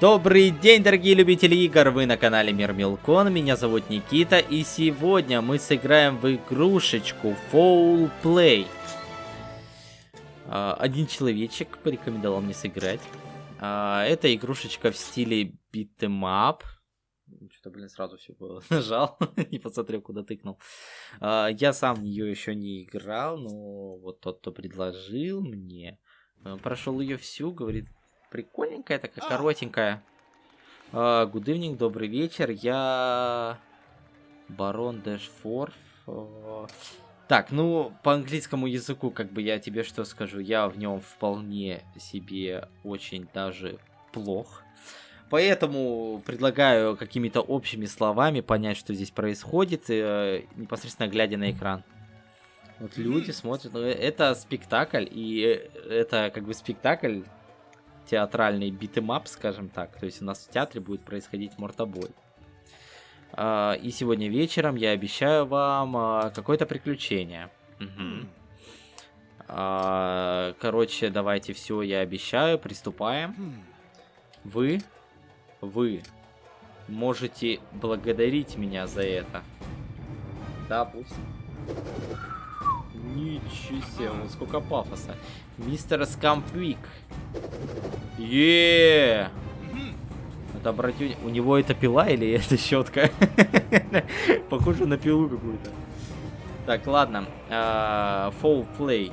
Добрый день, дорогие любители игр! Вы на канале Мир Милкон, меня зовут Никита, и сегодня мы сыграем в игрушечку Foul Play. А, один человечек порекомендовал мне сыграть. А, это игрушечка в стиле beat'em Что-то, блин, сразу все нажал, не посмотрел, куда тыкнул. А, я сам в нее еще не играл, но вот тот, кто предложил мне, э, прошел ее всю, говорит, прикольненькая, такая коротенькая. А, Гудывник, добрый вечер. Я Барон Дэшфорф. А, так, ну, по английскому языку, как бы я тебе что скажу, я в нем вполне себе очень даже плох. Поэтому предлагаю какими-то общими словами понять, что здесь происходит, э, непосредственно глядя на экран. Вот люди смотрят, ну, это спектакль, и это как бы спектакль театральный beat 'em up, скажем так. То есть у нас в театре будет происходить мордобой. А, и сегодня вечером я обещаю вам а, какое-то приключение. Угу. Короче, давайте все, я обещаю, приступаем. Вы, вы можете благодарить меня за это. Да, пусть. Ничего себе, сколько пафоса. Мистер Скампвик. Еее! Это обратите, у него это пила или это щетка? Похоже на пилу какую-то. Так, ладно. Uh, плей.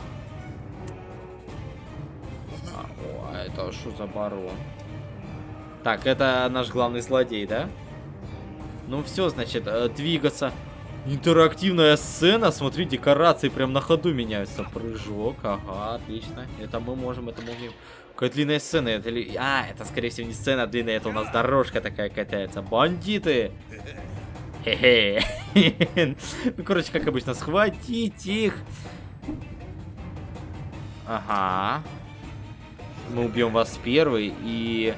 А, это что за барон? Так, это наш главный злодей, да? Ну все, значит, э, двигаться. Интерактивная сцена, смотри, декорации прям на ходу меняются. Прыжок, ага, отлично. Это мы можем, это можем. Какая длинная сцена, это ли... А, это скорее всего не сцена длинная, это у нас дорожка такая катается. Бандиты! Хе-хе. Ну, короче, как обычно, схватить их. Ага. Мы убьем вас первый и...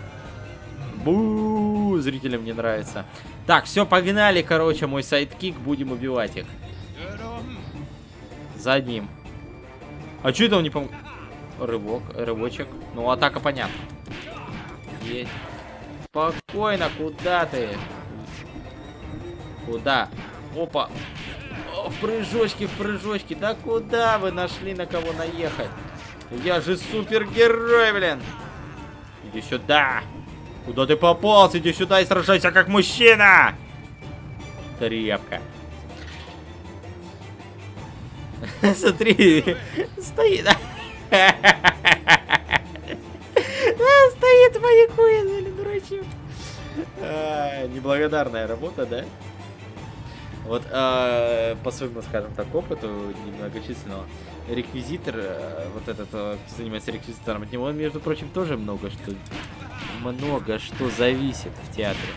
Бу, зрителям не нравится. Так, все, погнали, короче, мой sidekick, будем убивать их. За одним. А что это он не пом... Рывок, рывочек. Ну, атака понятно. Есть. Спокойно, куда ты? Куда? Опа. О, в прыжочки, в прыжочки. Да куда вы нашли на кого наехать? Я же супергерой, блин. Иди сюда. Куда ты попался? Иди сюда и сражайся как мужчина! Трепка. Смотри, стоит. Стоит маякует, блин, дурачок. Неблагодарная работа, да? Вот э, по своему, скажем так, опыту немногочисленного, реквизитор, э, вот этот, э, кто занимается реквизитором, от него, между прочим, тоже много что много что зависит в театре.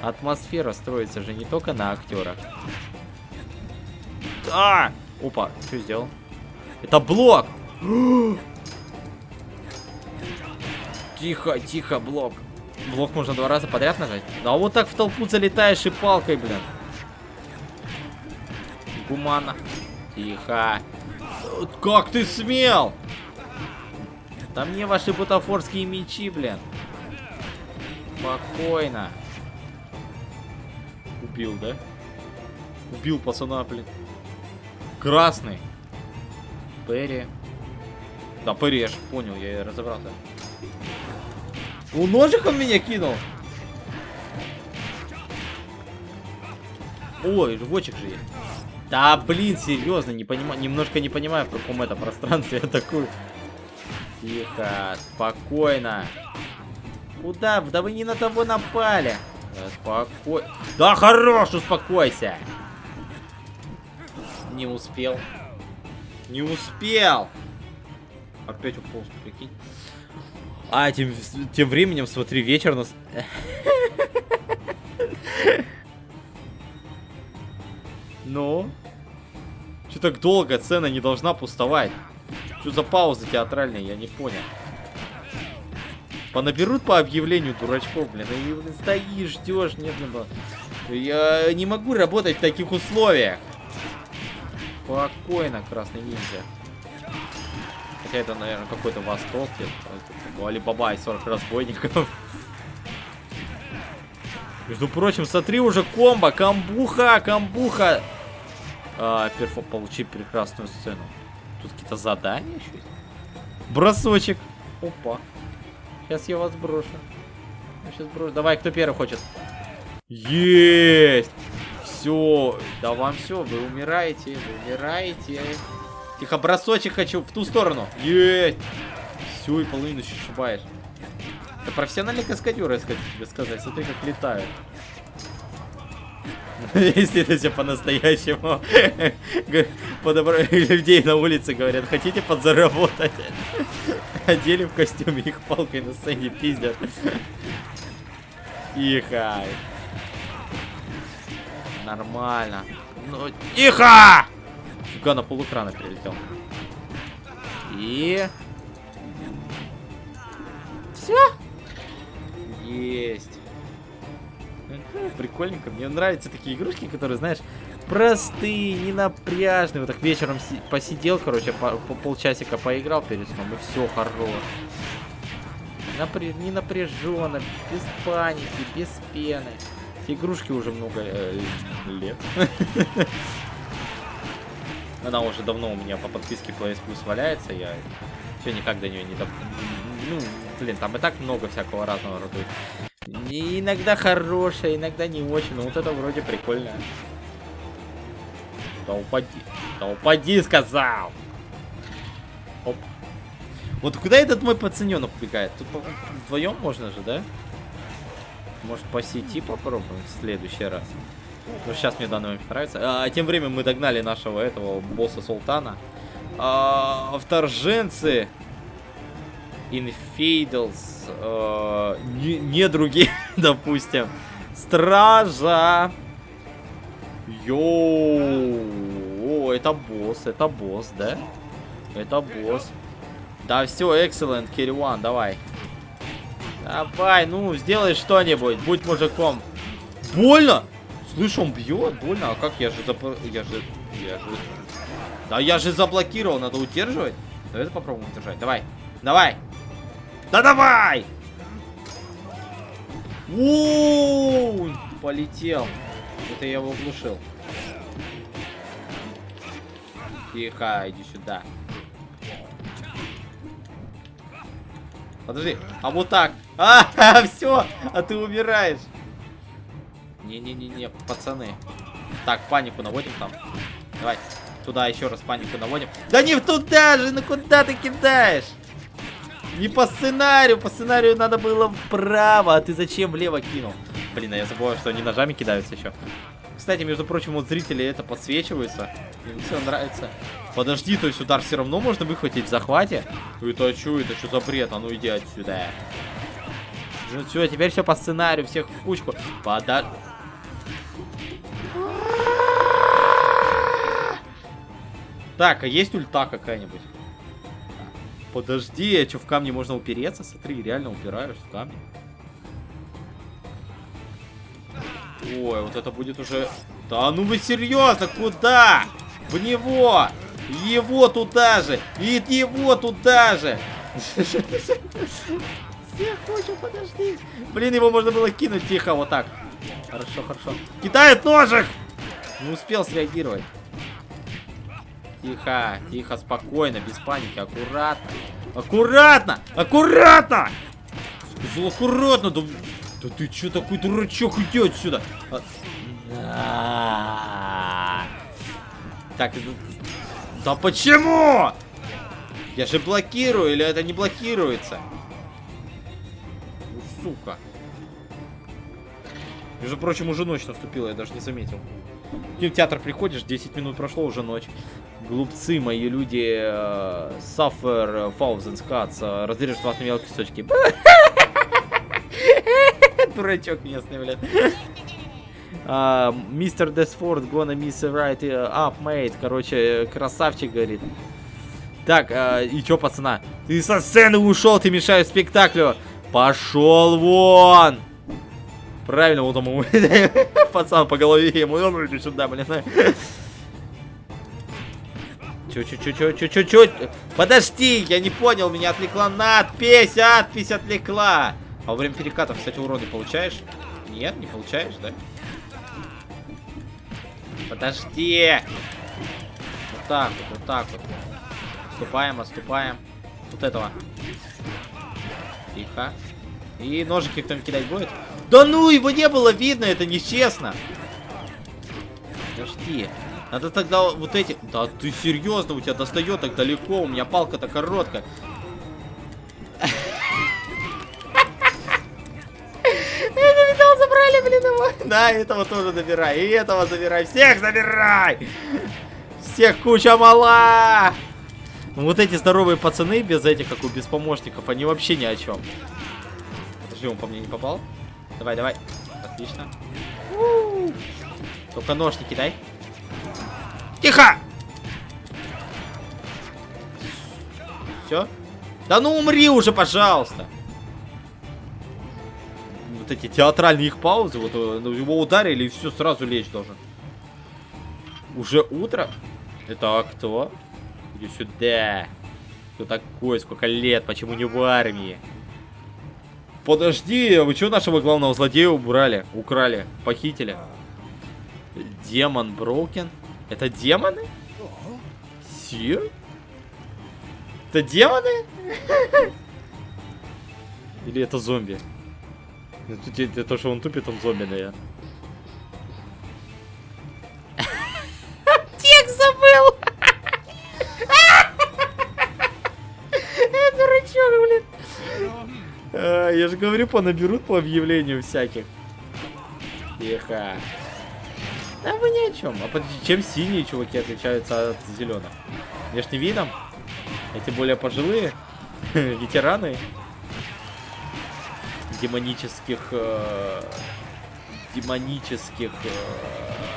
Атмосфера строится же не только на актерах. А! Опа, что сделал? Это блок! Тихо, тихо, блок. Блок можно два раза подряд нажать? Да вот так в толпу залетаешь и палкой, блин. Гумана. Тихо. Как ты смел? Да мне ваши бутафорские мечи, блин. Спокойно. Убил, да? Убил пацана, блин. Красный. Перри. Да, же понял, я разобрался. У ножик он меня кинул. Ой, рвочек же есть. Да, блин, серьезно, не понимаю, немножко не понимаю, в каком это пространстве я такую. Тихо, спокойно. Куда? Да вы не на того напали. Спокой. Да хорош, успокойся. Не успел. Не успел. Опять уполз, прикинь. А, тем, тем временем, смотри, вечер нас... Ну? Что так долго? Цена не должна пустовать. Что за пауза театральная, я не понял. Понаберут по объявлению дурачков, блин. И стоишь, ждешь, нет, блин. Я не могу работать в таких условиях. Спокойно, красный ниндзя. Хотя это, наверное, какой-то восток. Алибаба и 40 разбойников. Между прочим, смотри уже комбо, камбуха, камбуха. А, перфо, получи прекрасную сцену. Тут какие-то задания еще есть. Бросочек. Опа. Сейчас я вас брошу. Я сейчас брошу. Давай, кто первый хочет? Есть! Все. Да вам все, вы умираете, вы умираете. Тихо, бросочек хочу в ту сторону. Есть! Все, и половину шибаешь. Это профессиональный каскадер, я хочу тебе сказать. Смотри, как летают. Если это все по-настоящему. Людей на улице говорят, хотите подзаработать? Одели в костюме, их палкой на сцене пиздят. Тихо. Нормально. Ну, тихо! Фига, на полукрана перелетел. И... Все? Есть. Прикольненько. Мне нравятся такие игрушки, которые, знаешь, простые, ненапряжные. Вот так вечером посидел, короче, по, по полчасика поиграл перед сном, и все, хорош. Напря... Не напряженно, без паники, без пены. Игрушки уже много э, лет. Она уже давно у меня по подписке PS Plus валяется, я все никак до нее не доп... Ну, блин, там и так много всякого разного рода. Иногда хорошая, иногда не очень, но вот это вроде прикольно. Да упади, да упади, сказал! Оп. Вот куда этот мой пацаненок убегает? Тут вдвоем можно же, да? Может по сети попробуем в следующий раз? Ну, сейчас мне данный момент нравится. А, тем временем мы догнали нашего этого босса Султана. А, вторженцы. Infidels. А, не, не другие, допустим. Стража. Йоу. это босс, это босс, да? Это босс. Да, все, excellent, Кириуан, давай. Давай, ну, сделай что-нибудь, будь мужиком. Больно! Слышь, он бьет, больно. А как я же зап... Я же... Я же... Да я же заблокировал, надо удерживать. Давай это попробуем удержать. Давай. Давай. Да давай! У, полетел. Это я его оглушил. Тихо, иди сюда. Подожди, а вот так. А, все, а ты умираешь. Не-не-не-не, пацаны. Так, панику наводим там. Давай, туда еще раз панику наводим. Да не туда же, ну куда ты кидаешь? Не по сценарию, по сценарию надо было вправо, а ты зачем влево кинул? Блин, а я забыл, что они ножами кидаются еще. Кстати, между прочим, вот зрители это подсвечиваются. Им все нравится. Подожди, то есть удар все равно можно выхватить в захвате? Это что, это что за бред? А ну иди отсюда. Все, теперь все по сценарию, всех в кучку. Подожди. Так, а есть ульта какая-нибудь? Подожди, а что, в камне можно упереться? Смотри, реально упираешь в камни. Ой, вот это будет уже... Да ну вы серьезно, куда? В него! Его туда же! И его туда же! Всех хочу, подожди. Блин, его можно было кинуть тихо, вот так. Хорошо, хорошо. Кидает ножик! Не успел среагировать. Тихо, тихо, спокойно, без паники, аккуратно. Аккуратно! Аккуратно! Сказал аккуратно, да, да ты чё такой дурачок, иди отсюда. А... Так, да почему? Я же блокирую, или это не блокируется? Ну, сука. Между прочим, уже ночь наступила, я даже не заметил. В кинотеатр приходишь, 10 минут прошло, уже ночь. Глупцы мои люди. Thousands cuts. Uh, разрежут вас на мелкие кусочки. Дурачок местный, блядь. Мистер Десфорд gonna miss a right up, mate. Короче, красавчик, говорит. Так, uh, и чё, пацана? Ты со сцены ушел, ты мешаешь спектаклю. Пошел вон! Правильно, вот ему пацан по голове ему иди сюда, блин. Чё, чё, чё, чё, чё, чё, чё? Подожди, я не понял, меня отвлекла надпись, надпись отвлекла. А во время перекатов, кстати, уроны получаешь? Нет, не получаешь, да? Подожди! Вот так вот, вот так вот. Отступаем, отступаем. Вот этого. Тихо. И ножики кто-нибудь кидать будет? Да ну, его не было видно, это нечестно. Подожди. Надо тогда вот эти... Да ты серьезно, у тебя достает так далеко, у меня палка-то короткая. Это видал, забрали, блин, его. Да, этого тоже забирай, и этого забирай, всех забирай! Всех куча мала! Ну, вот эти здоровые пацаны без этих, как у без помощников, они вообще ни о чем. Подожди, он по мне не попал? Давай, давай. Отлично. Только нож не кидай. Тихо! Все? Да ну умри уже, пожалуйста. Вот эти театральные их паузы, вот э, ну, его ударили и все, сразу лечь должен. Уже утро? Это кто? Иди сюда. Кто такой? Сколько лет? Почему не в армии? Подожди, вы что нашего главного злодея убрали? Украли? Похитили? Демон Броукен? Это демоны? Сир? Это демоны? Или это зомби? Это то, что он тупит, он зомби, наверное. Я же говорю, понаберут по объявлению всяких. Тихо. Да вы ни о чем. А подожди, чем синие чуваки отличаются от зеленых? Внешне видом? Эти более пожилые? Ветераны? Демонических... Э, демонических...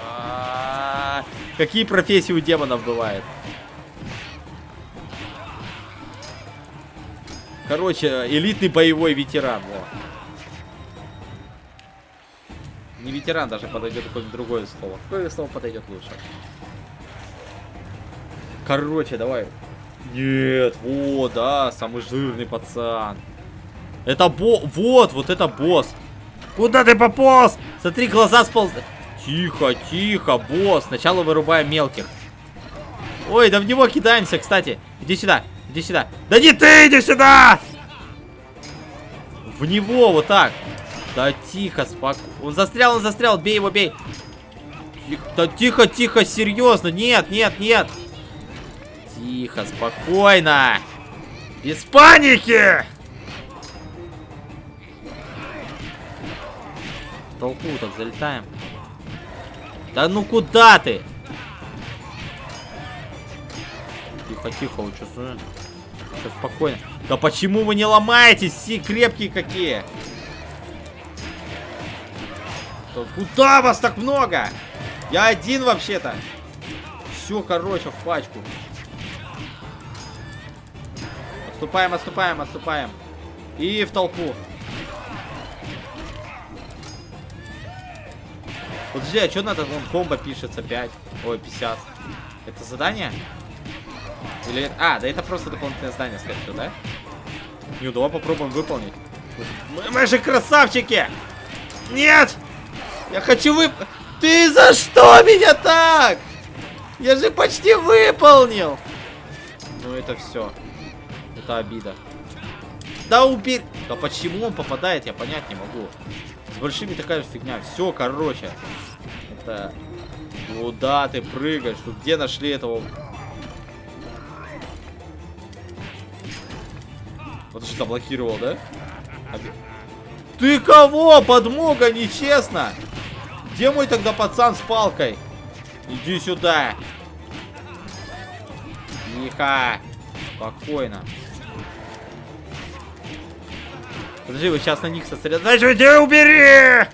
Э, какие профессии у демонов бывают? Короче, элитный боевой ветеран. Вот. Не ветеран даже подойдет какое-нибудь другое слово. Какое слово подойдет лучше? Короче, давай. Нет, вот, да, самый жирный пацан. Это бо... Вот, вот это босс. Куда ты пополз? Смотри, глаза сполз... Тихо, тихо, босс. Сначала вырубаем мелких. Ой, да в него кидаемся, кстати. Иди сюда, иди сюда. Да не ты, иди сюда! В него, вот так. Да тихо, спокойно. Он застрял, он застрял. Бей его, бей. Тихо, да тихо, тихо, серьезно. Нет, нет, нет. Тихо, спокойно. Без паники! В толпу так залетаем. Да ну куда ты? Тихо, вы что, Все спокойно. Да почему вы не ломаетесь? Все крепкие какие. Куда вас так много? Я один вообще-то. Все, короче, в пачку. Отступаем, отступаем, отступаем. И в толпу. Подожди, а что надо? Вон комбо пишется 5. Ой, 50. Это задание? Или... А, да это просто дополнительное задание, скорее всего, да? Ну, давай попробуем выполнить. Мы, мы же красавчики! Нет! Я хочу вып... Ты за что меня так? Я же почти выполнил. Ну это все. Это обида. Да убери. Да почему он попадает, я понять не могу. С большими такая же фигня. Все, короче. Это... Куда ты прыгаешь? Тут где нашли этого... Вот что заблокировал, да? Ты кого? Подмога, нечестно. Где мой тогда пацан с палкой? Иди сюда. Тихо. Спокойно. Подожди, вы сейчас на них сосредоточите, убери!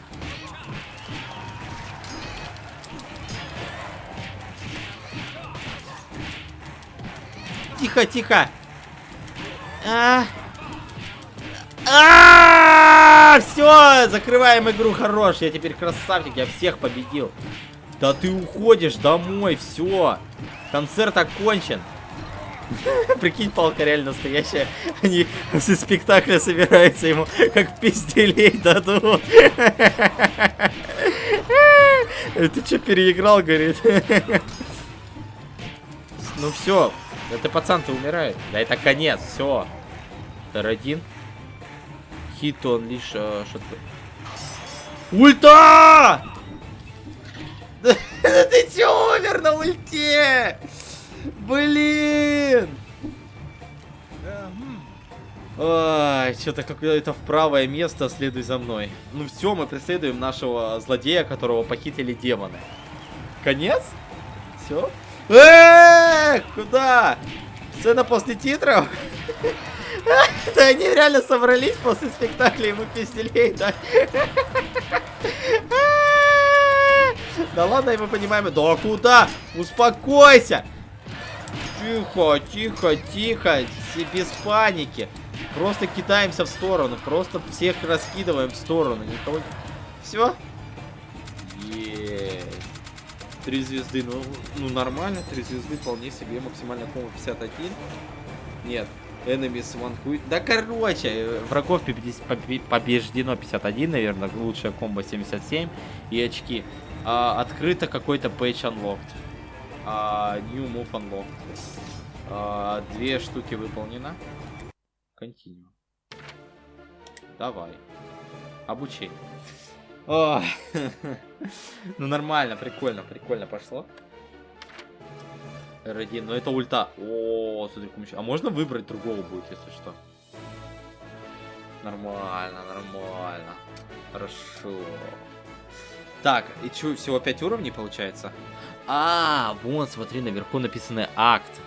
Тихо, тихо. А, -а, -а. А, все, закрываем игру, хорош. Я теперь красавчик, я всех победил. Да ты уходишь домой, все. Концерт окончен. Прикинь, палка реально настоящая. Они после спектакля собираются ему как пизделей дадут. Ты что, переиграл, говорит? Ну все, это пацан-то умирает. Да это конец, все. Р1. Хит он лишь э, что-то. Ульта! Ты чё умер на ульте? Блин! Ой, что-то какое-то в правое место, следуй за мной. Ну все, мы преследуем нашего злодея, которого похитили демоны. Конец? Все? Эээ, куда? Сцена после титров? Да они реально собрались после спектакля, ему пизделей, да? Да ладно, мы понимаем. Да куда? Успокойся! Тихо, тихо, тихо. Без паники. Просто кидаемся в сторону. Просто всех раскидываем в сторону. Никого... Все? Три звезды. Ну, ну нормально. Три звезды вполне себе. Максимально комбо 51. Нет. Enemies one quit. Да короче, врагов побеждено 51, наверное. Лучшая комбо 77. И очки. А, открыто какой-то page unlocked. А, new move unlocked. А, две штуки выполнено. Continue. Давай. Обучение. О, ну нормально, прикольно, прикольно пошло. R1, но это ульта. О, смотри, А можно выбрать другого будет, если что? Нормально, нормально. Хорошо. Так, и что, всего 5 уровней получается? А, вот, смотри, наверху написано акт.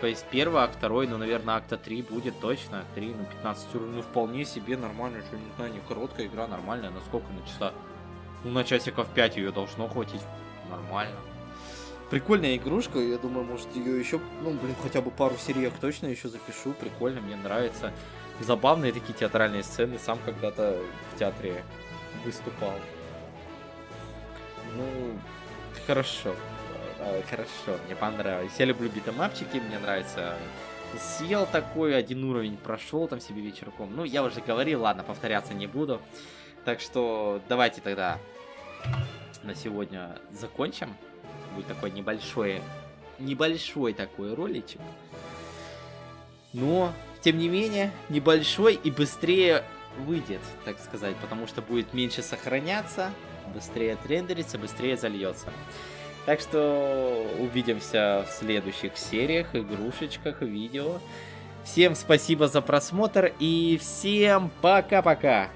То есть первый акт, второй, ну, наверное, акта 3 будет точно. 3, ну, 15 уровней, ну, вполне себе нормально, что, не знаю, не короткая игра, нормальная. На сколько на часа? Ну, на часиков 5 ее должно хватить. Нормально. Прикольная игрушка, я думаю, может ее еще, ну, блин, хотя бы пару сериек точно еще запишу. Прикольно, мне нравится. Забавные такие театральные сцены, сам когда-то в театре выступал. Ну, хорошо. А, хорошо, мне понравилось. Я люблю битэмапчики, мне нравится. Съел такой, один уровень прошел там себе вечерком. Ну, я уже говорил, ладно, повторяться не буду. Так что давайте тогда на сегодня закончим. Будет такой небольшой, небольшой такой роличек. Но, тем не менее, небольшой и быстрее выйдет, так сказать, потому что будет меньше сохраняться, быстрее отрендерится, быстрее зальется. Так что увидимся в следующих сериях, игрушечках, видео. Всем спасибо за просмотр и всем пока-пока!